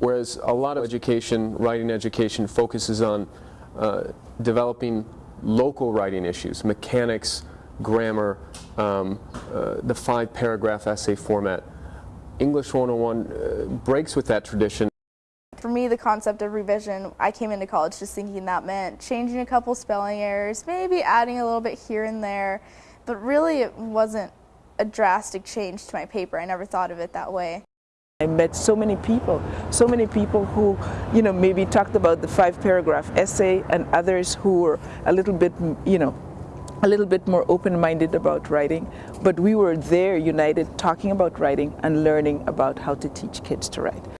Whereas a lot of education, writing education, focuses on uh, developing local writing issues, mechanics, grammar, um, uh, the five paragraph essay format. English 101 uh, breaks with that tradition. For me, the concept of revision, I came into college just thinking that meant changing a couple spelling errors, maybe adding a little bit here and there, but really it wasn't a drastic change to my paper. I never thought of it that way. I met so many people, so many people who, you know, maybe talked about the five paragraph essay and others who were a little bit, you know, a little bit more open-minded about writing, but we were there united talking about writing and learning about how to teach kids to write.